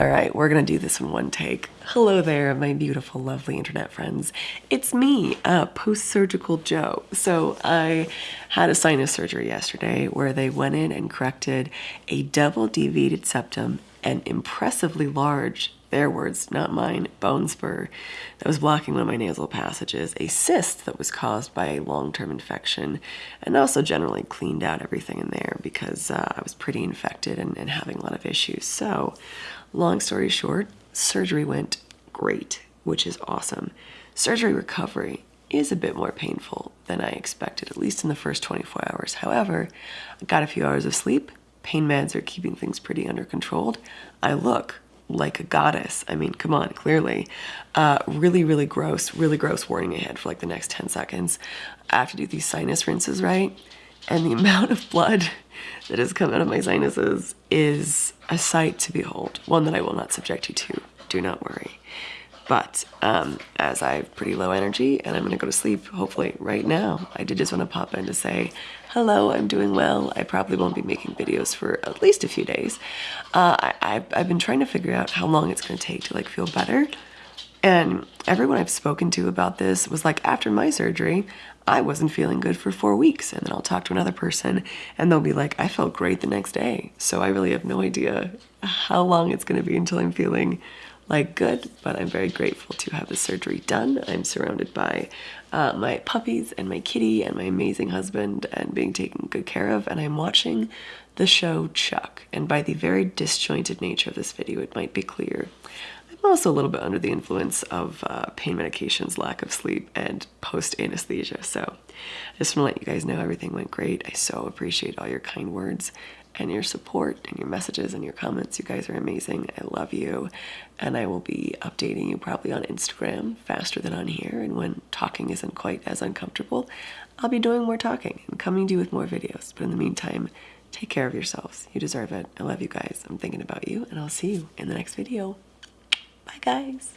All right, we're gonna do this in one take. Hello there, my beautiful, lovely internet friends. It's me, uh, post-surgical Joe. So I had a sinus surgery yesterday where they went in and corrected a double deviated septum and impressively large their words, not mine, bone spur that was blocking one of my nasal passages, a cyst that was caused by a long-term infection, and also generally cleaned out everything in there because uh, I was pretty infected and, and having a lot of issues. So, long story short, surgery went great, which is awesome. Surgery recovery is a bit more painful than I expected, at least in the first 24 hours. However, I got a few hours of sleep, pain meds are keeping things pretty under controlled. I look like a goddess. I mean, come on, clearly. Uh, really, really gross, really gross warning ahead for like the next 10 seconds. I have to do these sinus rinses, right? And the amount of blood that has come out of my sinuses is a sight to behold, one that I will not subject you to. Do not worry. But um, as I have pretty low energy and I'm gonna go to sleep, hopefully right now, I did just wanna pop in to say, hello, I'm doing well. I probably won't be making videos for at least a few days. Uh, I, have been trying to figure out how long it's gonna take to like feel better. And everyone I've spoken to about this was like, after my surgery, I wasn't feeling good for four weeks. And then I'll talk to another person and they'll be like, I felt great the next day. So I really have no idea how long it's gonna be until I'm feeling like good, but I'm very grateful to have the surgery done. I'm surrounded by uh, my puppies and my kitty and my amazing husband and being taken good care of. And I'm watching the show Chuck. And by the very disjointed nature of this video, it might be clear I'm also a little bit under the influence of uh, pain medications, lack of sleep, and post anesthesia. So I just want to let you guys know everything went great. I so appreciate all your kind words and your support and your messages and your comments. You guys are amazing. I love you. And I will be updating you probably on Instagram faster than on here. And when talking isn't quite as uncomfortable, I'll be doing more talking and coming to you with more videos. But in the meantime, take care of yourselves. You deserve it. I love you guys. I'm thinking about you and I'll see you in the next video. Bye guys.